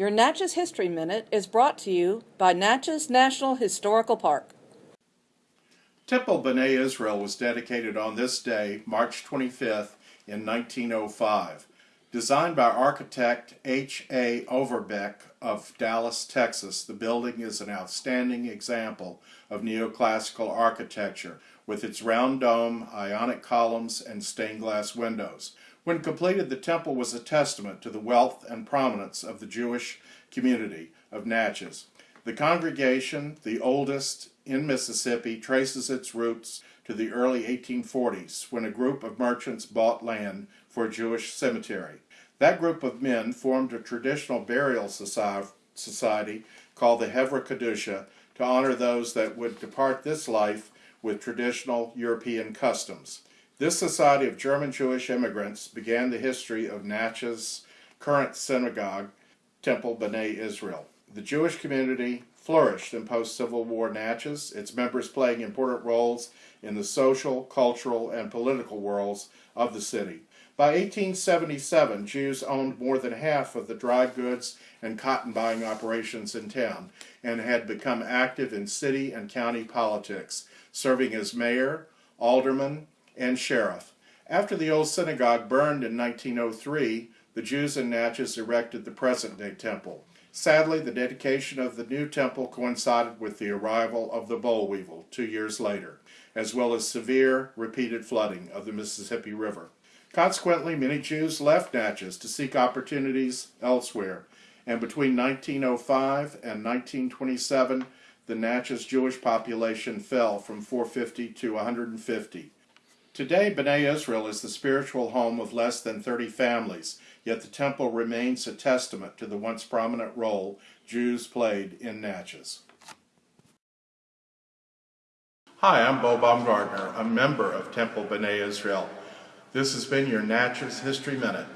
Your Natchez History Minute is brought to you by Natchez National Historical Park. Temple B'nai Israel was dedicated on this day, March 25th, in 1905. Designed by architect H. A. Overbeck of Dallas, Texas, the building is an outstanding example of neoclassical architecture with its round dome, ionic columns, and stained glass windows. When completed, the temple was a testament to the wealth and prominence of the Jewish community of Natchez. The congregation, the oldest in Mississippi, traces its roots to the early 1840s when a group of merchants bought land for a Jewish cemetery. That group of men formed a traditional burial society called the Hevra Kadusha to honor those that would depart this life with traditional European customs. This society of German Jewish immigrants began the history of Natchez' current synagogue, Temple B'nai Israel. The Jewish community flourished in post-Civil War Natchez, its members playing important roles in the social, cultural, and political worlds of the city. By 1877, Jews owned more than half of the dry goods and cotton buying operations in town and had become active in city and county politics, serving as mayor, alderman, and sheriff. After the old synagogue burned in 1903, the Jews in Natchez erected the present-day temple. Sadly, the dedication of the new temple coincided with the arrival of the boll weevil two years later, as well as severe, repeated flooding of the Mississippi River. Consequently, many Jews left Natchez to seek opportunities elsewhere, and between 1905 and 1927, the Natchez Jewish population fell from 450 to 150. Today, B'nai Israel is the spiritual home of less than 30 families, yet the temple remains a testament to the once prominent role Jews played in Natchez. Hi, I'm Bo Baumgartner, a member of Temple B'nai Israel. This has been your Natchez History Minute.